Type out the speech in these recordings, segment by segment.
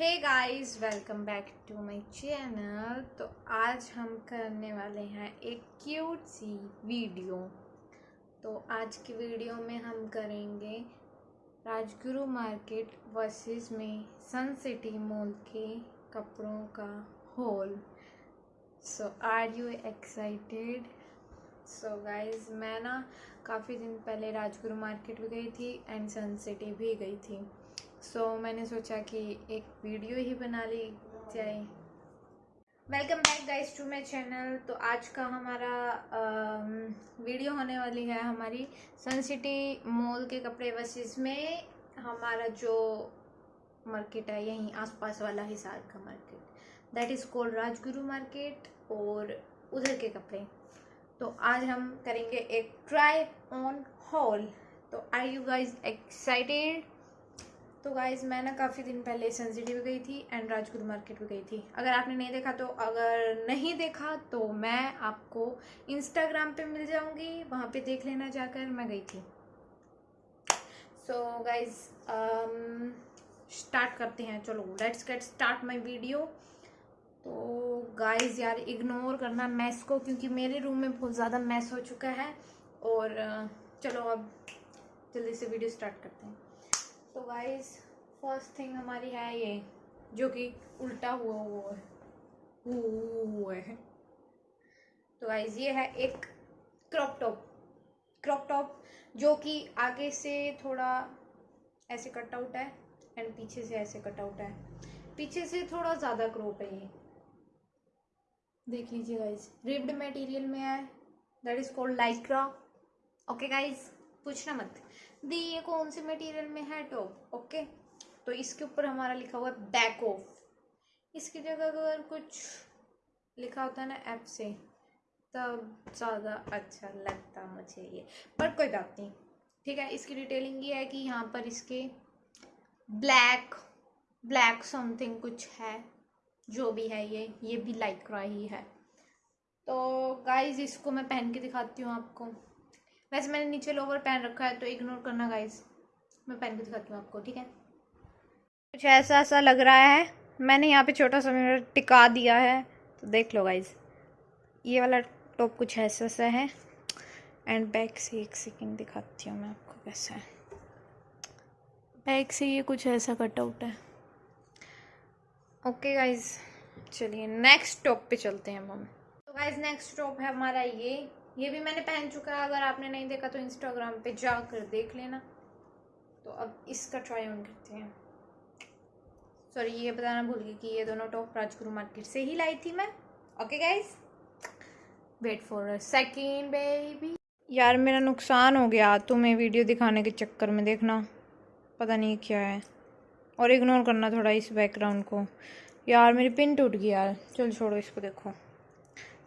Hey guys welcome back to my channel तो आज हम करने वाले हैं एक क्यूट सी वीडियो तो आज की वीडियो में हम करेंगे राजगुरु मार्केट वर्सेस में सन सिटी मॉल के कपड़ों का haul so are you excited so guys मैं ना काफ़ी दिन पहले राजगुरु मार्केट भी गई थी एंड सन सिटी भी गई थी। सो so, मैंने सोचा कि एक वीडियो ही बना ली जाए। Welcome back guys to my channel तो आज का हमारा आ, वीडियो होने वाली है हमारी सन सिटी मॉल के कपड़े बसेस में। हमारा जो मार्केट है यहीं आसपास वाला हिसार का market that is called Rajguru market और उधर के कपड़े। तो आज हम करेंगे एक ट्राई ऑन हॉल तो आई यू गाइज़ एक्साइटेड तो गाइज़ मैं ना काफ़ी दिन पहले सेंसिटिव गई थी एंड राजगुरु मार्केट भी गई थी। अगर आपने नहीं देखा तो अगर नहीं देखा तो मैं आपको इंस्टाग्राम पे मिल जाऊँगी, वहाँ पे देख लेना जाकर मैं गई थी। सो गाइज़ स्टार्ट करते हैं। चलो let's get start my video तो गाइज़ यार इग्नोर करना मैस को, क्योंकि मेरे रूम में बहुत ज़्यादा मैस हो चुका है। और चलो, अब जल्दी से वीडियो स्टार्ट करते हैं। तो गाइस फ़र्स्ट थिंग हमारी है ये, जो कि उल्टा हुआ हुआ है। हुआ है। तो गाइस ये है एक क्रॉप टॉप क्रॉप टॉप जो कि आगे से थोड़ा ऐसे कट आउट है एंड पीछे से ऐसे कट आउट है। पीछे से थोड़ा ज़्यादा क्रॉप है ये। देख लीजिए गाइज़ रिब्ड मटेरियल में है। That is called Lycra okay guys पूछना मत। दी ये कौन से मटेरियल में है टॉप ओके तो इसके ऊपर हमारा लिखा हुआ है बैक ऑफ़ इसकी जगह अगर कुछ लिखा होता है ना ऐप से, तब ज़्यादा अच्छा लगता मुझे ये। पर कोई बात नहीं, ठीक है? इसकी डिटेलिंग ये है कि यहाँ पर इसके ब्लैक ब्लैक समथिंग कुछ है, जो भी है ये ये भी लाइक रहा ही है। तो गाइज़ इसको मैं पहन के दिखाती हूँ आपको। वैसे मैंने नीचे लोवर पहन रखा है तो इग्नोर करना गाइज़ मैं पहन के दिखाती हूँ आपको, ठीक है? कुछ ऐसा ऐसा लग रहा है। मैंने यहाँ पे छोटा सा मिरर टिका दिया है तो देख लो गाइज़ ये वाला टॉप कुछ ऐसा सा है। एंड बैक से एक सेकेंड दिखाती हूँ मैं आपको कैसा है। बैक से ये कुछ ऐसा कटआउट है। ओके गाइज़ चलिए नेक्स्ट टॉप पे चलते हैं हम। तो गाइज़ नेक्स्ट टॉप है हमारा ये। ये भी मैंने पहन चुका है, अगर आपने नहीं देखा तो इंस्टाग्राम पे जाकर देख लेना। तो अब इसका ट्राई ऑन करते हैं। सॉरी ये बताना भूल गई कि ये दोनों टॉप राजगुरु मार्केट से ही लाई थी मैं। Okay guys wait for a second baby यार, मेरा नुकसान हो गया। तुम्हें वीडियो दिखाने के चक्कर में देखना। पता नहीं क्या है। और इग्नोर करना थोड़ा इस बैकग्राउंड को। यार, मेरी पिन टूट गई यार। चल छोड़ो, इसको देखो।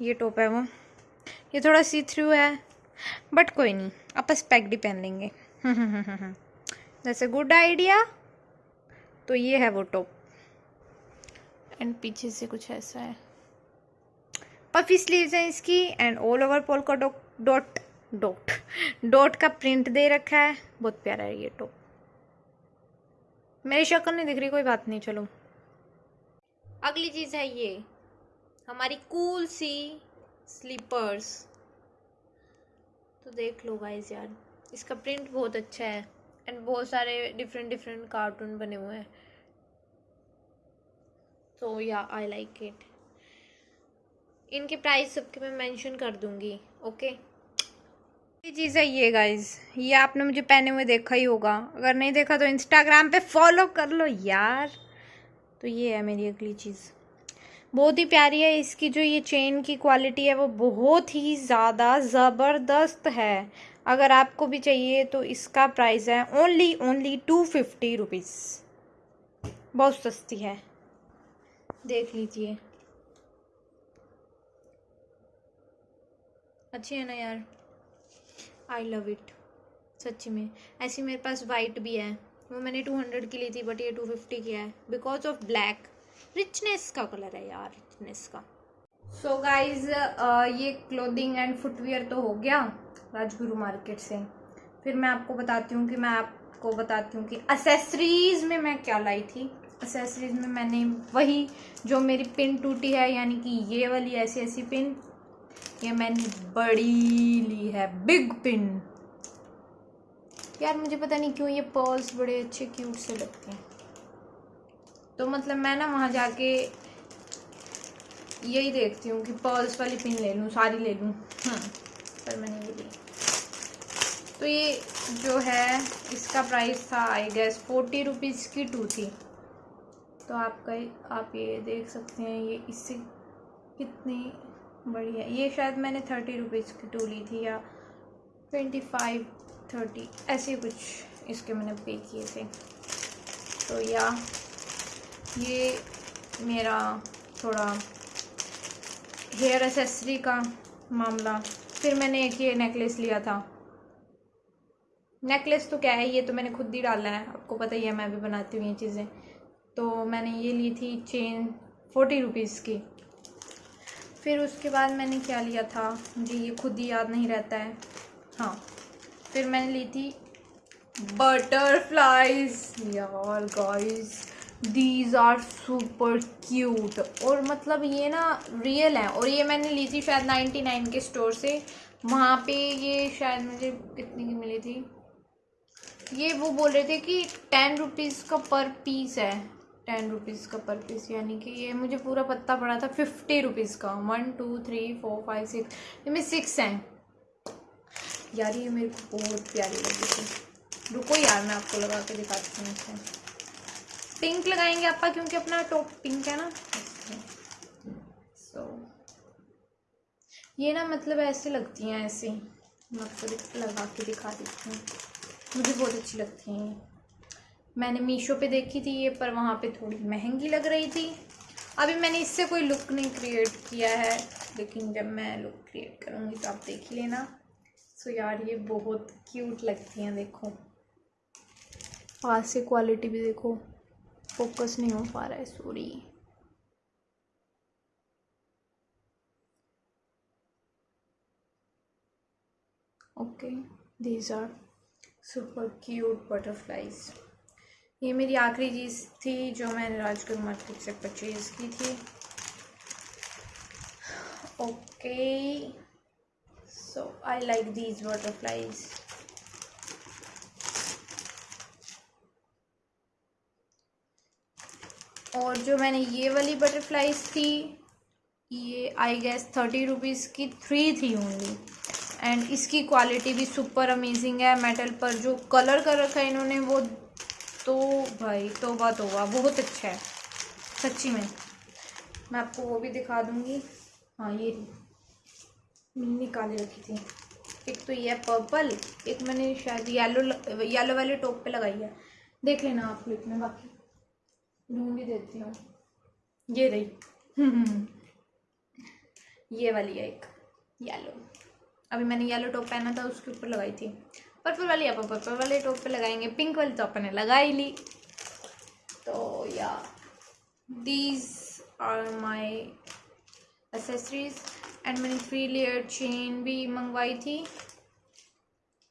ये टॉप है वो। ये थोड़ा सी थ्रू है बट कोई नहीं आप स्पेक्ट ही पहन लेंगे। जैसे गुड आइडिया तो ये है वो टॉप एंड पीछे से कुछ ऐसा है। पफी स्लीव्स हैं इसकी and all over polka dot dot dot dot का प्रिंट दे रखा है। बहुत प्यारा है ये टॉप मेरी शक्ल नहीं दिख रही कोई बात नहीं चलो। अगली चीज़ है ये हमारी कूल सी स्लीपर्स तो देख लो गाइज़ यार, इसका प्रिंट बहुत अच्छा है एंड बहुत सारे डिफरेंट डिफरेंट कार्टून बने हुए हैं। तो या आई लाइक इट इनके प्राइस सबके मैं मेंशन कर दूँगी ओके ये चीज़ है ये गाइज़ ये आपने मुझे पहने हुए देखा ही होगा। अगर नहीं देखा तो इंस्टाग्राम पे फॉलो कर लो यार। तो ये है मेरी अगली चीज़। बहुत ही प्यारी है, इसकी जो ये चेन की क्वालिटी है, वो बहुत ही ज़्यादा ज़बरदस्त है। अगर आपको भी चाहिए तो इसका प्राइस है only only two fifty rupees बहुत सस्ती है। देख लीजिए। अच्छी है ना यार? आई लव इट सच्ची में। ऐसी मेरे पास वाइट भी है। वो मैंने टू हंड्रेड की ली थी बट ये टू फिफ्टी की है। बिकॉज़ ऑफ़ ब्लैक रिचनेस का कलर है यार रिचनेस का। सो so गाइज़ ये क्लोथिंग एंड फुटवेयर तो हो गया राजगुरु मार्केट से। फिर मैं आपको बताती हूँ कि मैं आपको बताती हूँ कि असेसरीज में मैं क्या लाई थी। असेसरीज़ में मैंने वही जो मेरी पिन टूटी है यानी कि ये वाली ऐसी ऐसी पिन ये मैंने बड़ी ली है बिग पिन यार मुझे पता नहीं क्यों ये पर्ल्स बड़े अच्छे क्यूट से लगते हैं। तो मतलब मैं ना वहाँ जाके यही देखती हूँ कि पर्ल्स वाली पिन ले लूँ सारी ले लूँ। हाँ पर मैंने ये ली। तो ये जो है, इसका प्राइस था आई गेस फोर्टी रुपीज़ की टू थी। तो आपका आप ये देख सकते हैं, ये इससे कितनी बड़ी है। ये शायद मैंने थर्टी रुपीज़ की टू ली थी, या ट्वेंटी फाइव थर्टी ऐसे कुछ इसके मैंने पे किए थे। तो या ये मेरा थोड़ा हेयर एसेसरी का मामला। फिर मैंने एक ये नेकलेस लिया था। नेकलेस तो क्या है, ये तो मैंने खुद ही डाला है। आपको पता ही है, मैं भी बनाती हूँ ये चीज़ें। तो मैंने ये ली थी चेन फोर्टी रुपीज़ की। फिर उसके बाद मैंने क्या लिया था, मुझे ये खुद ही याद नहीं रहता है। हाँ फिर मैंने ली थी बटरफ्लाइज यार guys these are super cute और मतलब ये ना रियल है। और ये मैंने ली थी शायद नाइन्टी नाइन के स्टोर से। वहाँ पे ये शायद मुझे कितने की मिली थी? ये वो बोल रहे थे कि टेन रुपीज़ का पर पीस है। टेन रुपीज़ का पर पीस यानी कि ये मुझे पूरा पत्ता पड़ा था फिफ्टी रुपीज़ का। One two three four five six इनमें सिक्स हैं। यार ये मेरे को बहुत प्यारी लगी थी। रुको यार, मैं आपको लगा के दिखाती हूँ इसे। पिंक लगाएँगे आपका क्योंकि अपना टॉप पिंक है ना? सो ये ना मतलब ऐसे लगती हैं, ऐसे। मैं आपको लगा के दिखा देती हूँ। मुझे बहुत अच्छी लगती हैं ये। मैंने मीशो पे देखी थी ये, पर वहाँ पे थोड़ी महँगी लग रही थी। अभी मैंने इससे कोई लुक नहीं क्रिएट किया है, लेकिन जब मैं लुक क्रिएट करूँगी तो आप देख ही लेना। सो यार ये बहुत क्यूट लगती हैं, देखो। पास से क्वालिटी भी देखो। फोकस नहीं हो पा रहा है sorry okay these are super cute butterflies ये मेरी आखिरी चीज़ थी जो मैंने राजगढ़ मार्केट से परचेज़ की थी. Okay so I like these butterflies और जो मैंने ये वाली बटरफ्लाइज थी, ये आई गेस थर्टी रुपीज़ की थ्री थी ओनली एंड इसकी क्वालिटी भी सुपर अमेजिंग है. मेटल पर जो कलर कर रखा है इन्होंने, वो तो भाई तोबा तोबा, बहुत अच्छा है. सच्ची में. मैं आपको वो भी दिखा दूँगी. हाँ ये निकाले रखी थी. एक तो ये पर्पल एक मैंने शायद येलो येलो वाले टॉप पे लगाई है. देख लेना आप क्लिप में बाकी. ढूंढ देती हूँ। ये रही। ये वाली है एक येलो अभी मैंने येलो टॉप पहना था, उसके ऊपर लगाई थी। पर्पल वाली आप पर्पल वाले टॉप पे लगाएँगे। पिंक वाली तो अपने लगा ही ली। तो yeah these are my accessories and मैंने थ्री लेयर चेन भी मंगवाई थी।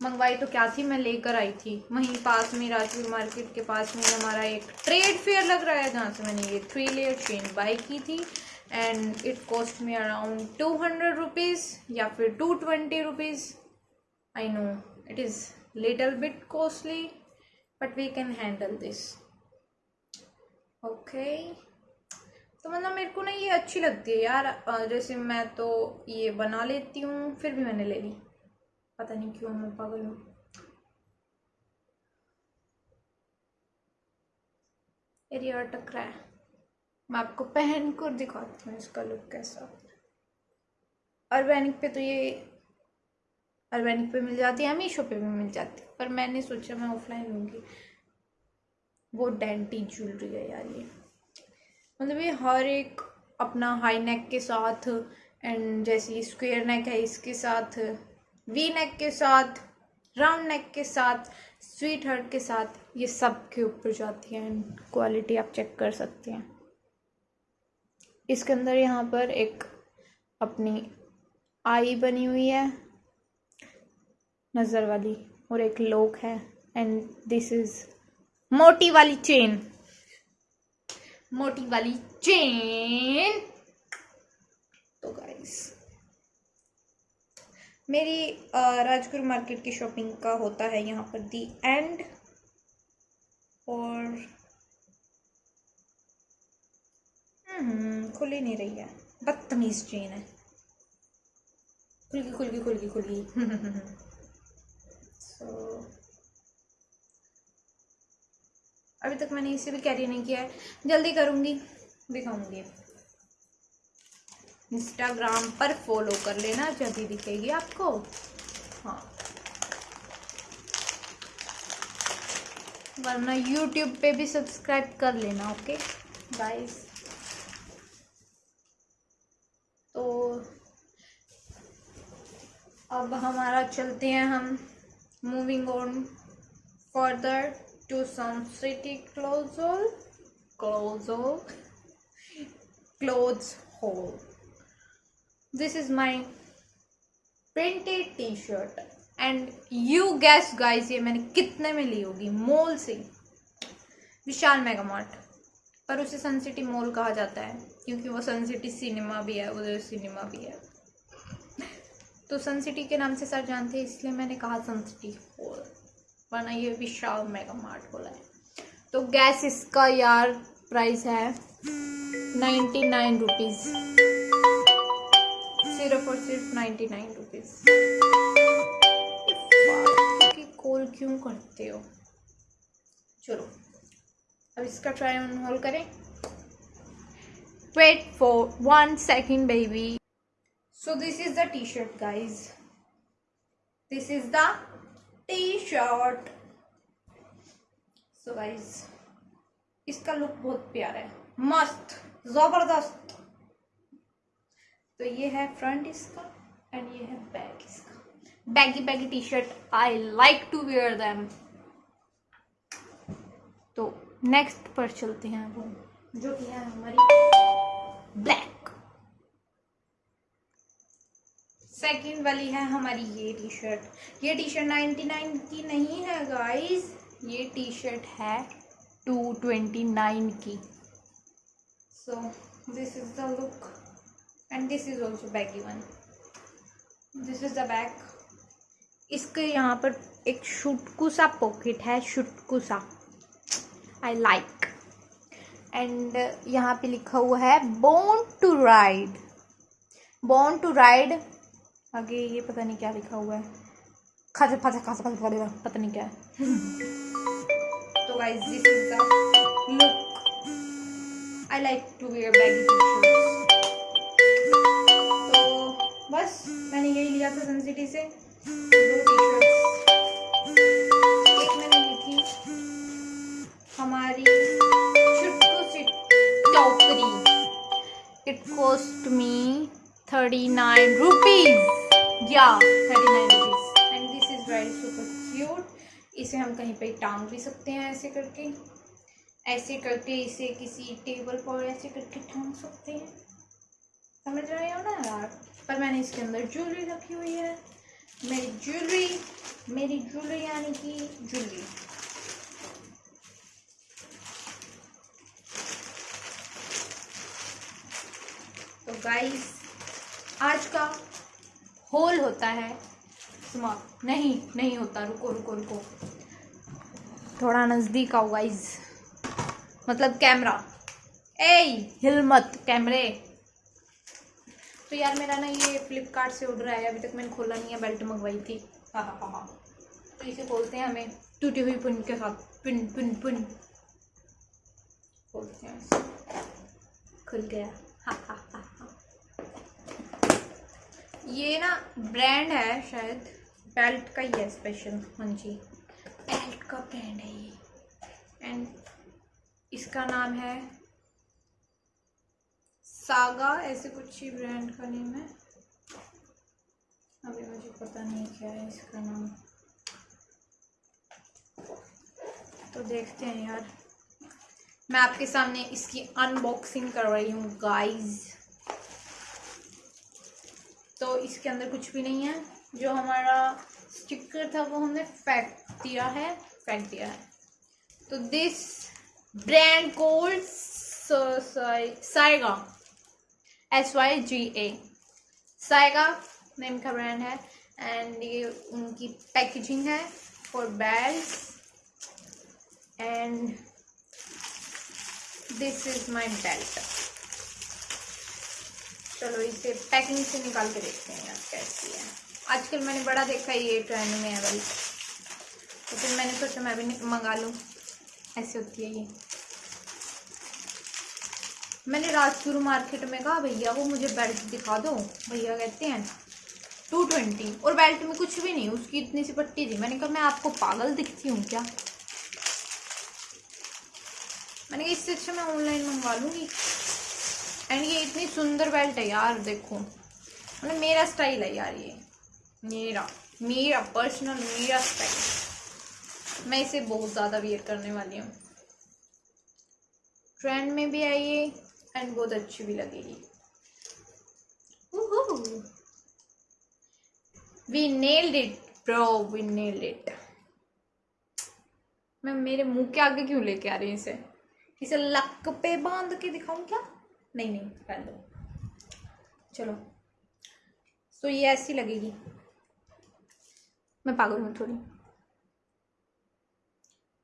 मंगवाई तो क्या थी? मैं लेकर आई थी। वहीं पास में राजपुर मार्केट के पास में हमारा एक ट्रेड फेयर लग रहा है, जहाँ से मैंने ये थ्री लेयर चेन बाई की थी। And it cost me around two hundred rupees या फिर two twenty rupees I know it is little bit costly, but we can handle this. Okay. तो मतलब मेरे को ना ये अच्छी लगती है यार। जैसे मैं तो ये बना लेती हूँ, फिर भी मैंने ले ली। पता नहीं क्यों मैं पागल हूँ एरिया अटक रहा है। मैं आपको पहन कर दिखाती हूँ इसका लुक कैसा। ऑर्गेनिक पे तो ये अर्बेनिक पे मिल जाती है, मीशो पे भी मिल जाती है। पर मैंने सोचा मैं ऑफलाइन लूँगी वो डेंटी ज्वेलरी है यार ये। मतलब ये हर एक अपना हाई नेक के साथ एंड जैसे स्क्वेयर नेक है, इसके साथ वी नेक के साथ राउंड नेक के साथ, स्वीट हार्ट के साथ, ये सब के ऊपर जाती है एंड क्वालिटी आप चेक कर सकते हैं। इसके अंदर यहाँ पर एक अपनी आई बनी हुई है, नज़र वाली, और एक लोक है एंड दिस इज़ मोटी वाली चेन मोटी वाली चेन तो गाइस मेरी राजगुरु मार्केट की शॉपिंग का होता है यहाँ पर दी एंड। और हम्म, खुल नहीं रही है। बदतमीज चेन है। खुल गई खुल गई खुल गई खुल गई। सो अभी तक मैंने इसे भी कैरी नहीं किया है। जल्दी करूँगी दिखाऊँगी। इंस्टाग्राम पर फॉलो कर लेना जब भी दिखेगी आपको। हाँ। वरना यूट्यूब पे भी सब्सक्राइब कर लेना ओके गाइस तो अब हमारा चलते हैं हम moving on further to some city colossal colossal clothes haul this is my printed t-shirt. And you guess guys ये मैंने कितने में ली होगी? मॉल से विशाल मेगा मार्ट पर उसे सन सिटी मॉल कहा जाता है, क्योंकि वो सन सिटी सिनेमा भी है, उधर सिनेमा भी है। तो सन सिटी के नाम से सर जानते हैं, इसलिए मैंने कहा सन सिटी मॉल वरना ये विशाल मेगा मार्ट बोला है। तो गैस इसका यार प्राइस है नाइन्टी नाइन रुपीज़ सिर्फ़ नाइन्टी नाइन रुपीज़ कॉल क्यों करते हो? चलो, अब इसका ट्राई ऑन होल करें। Wait for one second baby so this is the T-shirt guys this is the T-shirt so guys इसका लुक बहुत प्यारा है। मस्त, ज़बरदस्त। तो ये है फ्रंट इसका एंड ये है बैक इसका। Baggy baggy T-shirt I like to wear them तो नेक्स्ट पर चलते हैं वो जो कि है हमारी ब्लैक सेकंड वाली है हमारी ये टी शर्ट ये टी शर्ट नाइन्टी नाइन की नहीं है गाइस ये टी शर्ट है टू ट्वेंटी नाइन की। So this is the look and this is also baggy one this is the bag इसके यहाँ पर एक शुटकू सा पॉकेट है, शुटकू सा। आई लाइक एंड यहाँ पे लिखा हुआ है born to ride born to ride आगे ये पता नहीं क्या लिखा हुआ है। खासा खासा खासा खासा पता नहीं क्या है। तो guys this is the look I like to wear baggy T-shirts बस, मैंने यही लिया था सन सिटी से। दो टी शर्ट्स एक मैंने ली थी हमारी it cost me thirty nine rupees या thirty nine rupees and this is very super cute इसे हम कहीं पे टांग भी सकते हैं ऐसे करके। ऐसे करके इसे किसी टेबल पर ऐसे करके टांग सकते हैं। समझ रहे हो ना यार? पर मैंने इसके अंदर ज्वेलरी रखी हुई है। मेरी ज्वेलरी मेरी ज्वेलरी यानी कि ज्वेलरी तो गाइस आज का होल होता है। समाप्त नहीं नहीं होता। रुको रुको रुको। थोड़ा नज़दीक आओ गाइस मतलब कैमरा ए हिल मत कैमरे तो यार मेरा ना ये फ्लिपकार्ट से ऑर्डर आया, अभी तक मैंने खोला नहीं है बेल्ट मंगवाई थी। हाँ हाँ हाँ तो इसे खोलते हैं हमें, टूटी हुई पुन के साथ पिन पिन पिन खोलते हैं खुल गया। हाँ हाँ हाँ हाँ। ये ना ब्रांड है शायद बेल्ट का ही है स्पेशल हाँ जी बेल्ट का ब्रांड है ये। एंड इसका नाम है सागा, ऐसे कुछ ही ब्रांड का नेम है। अभी मुझे पता नहीं क्या है इसका नाम। तो देखते हैं यार। मैं आपके सामने इसकी अनबॉक्सिंग कर रही हूँ गाइस तो इसके अंदर कुछ भी नहीं है। जो हमारा स्टिकर था, वो हमने फेंक दिया है फेंक दिया है। तो this brand called Syga S Y G A Syga name का ब्रांड है एंड ये उनकी पैकेजिंग है for bags and this is my belt चलो इसे पैकिंग से निकाल के देखते हैं यार कैसी है। आजकल मैंने बड़ा देखा ये ट्रेंड में है भाई। तो फिर मैंने सोचा मैं भी मंगा लूँ। ऐसी होती है ये। मैंने राजपुर मार्केट में कहा, भैया, वो मुझे बेल्ट दिखा दो। भैया कहते हैं टू ट्वेंटी और बेल्ट में कुछ भी नहीं, उसकी इतनी सी पट्टी थी। मैंने कहा, मैं आपको पागल दिखती हूँ क्या? मैंने कहा, इससे अच्छा मैं ऑनलाइन मंगवा लूँगी। एंड ये इतनी सुंदर बेल्ट है यार, देखो। मतलब मेरा स्टाइल है यार ये। मेरा मेरा पर्सनल मेरा स्टाइल मैं इसे बहुत ज़्यादा वियर करने वाली हूँ। ट्रेंड में भी आई है एंड बहुत अच्छी भी लगेगी। We nailed it bro we nailed it मैं मेरे मुँह के आगे क्यों लेके आ रही हूँ इसे? इसे लक पे बाँध के दिखाऊँ क्या? नहीं नहीं कर दो चलो। तो ये ऐसी लगेगी। मैं पागल हूँ थोड़ी।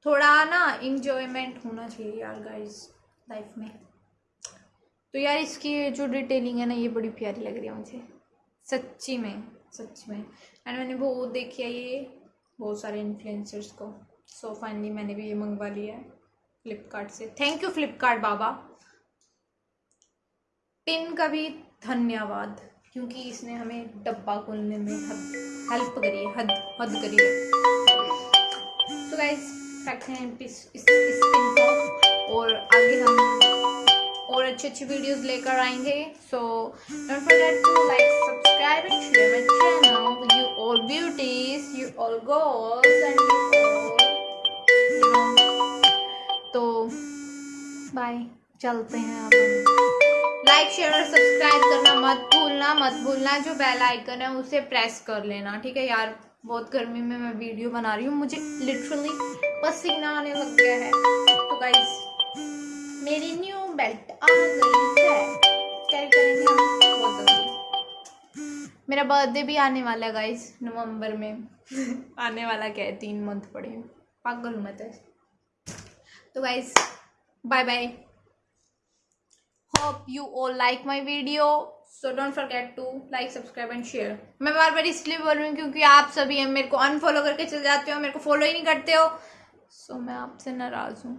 थोड़ा ना इंजॉयमेंट होना चाहिए यार गाइस लाइफ में। तो यार इसकी जो डिटेलिंग है ना ये बड़ी प्यारी लग रही है मुझे। सच्ची में सच में। एंड मैंने बहुत देखी है ये बहुत सारे इन्फ्लुएंसर्स को। सो so फाइनली मैंने भी ये मंगवा लिया है फ्लिपकार्ट से। थैंक यू फ्लिपकार्ट बाबा। पिन का भी धन्यवाद क्योंकि इसने हमें डब्बा खोलने में हेल्प करी है हद हद करी है। तो गाइस रखते हैं इस, इस, इस पिन को और आगे हम और अच्छी अच्छी वीडियोस लेकर आएँगे। So don't forget to like subscribe and share my channel you all beauties you all girls and तो बाय चलते हैं अब लाइक शेयर और सब्सक्राइब करना मत भूलना मत भूलना। जो बेल आइकन है, उसे प्रेस कर लेना, ठीक है? यार, बहुत गर्मी में मैं वीडियो बना रही हूँ। मुझे लिटरली पसीना आने लग गया है। तो गाइस मेरी न्यू बेल्ट आ गई है। कैरी करेंगे हम। बहुत जल्दी। मेरा बर्थडे भी आने वाला है गाइस नवंबर में। आने वाला क्या है? तीन मंथ पड़े पागल हूँ मैं तो। Guys bye bye hope you all like my video. So don't forget to like subscribe and share. मैं बार बार इसलिए बोल रही हूँ क्योंकि आप सभी हैं मेरे को अनफॉलो करके चले जाते हो मेरे को फॉलो ही नहीं करते हो। सो so, मैं आपसे नाराज़ हूँ।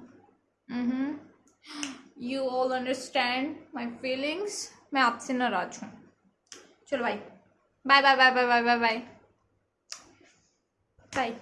You all understand my feelings मैं आपसे नाराज़ हूँ। चलो भाई bye bye bye bye bye bye bye bye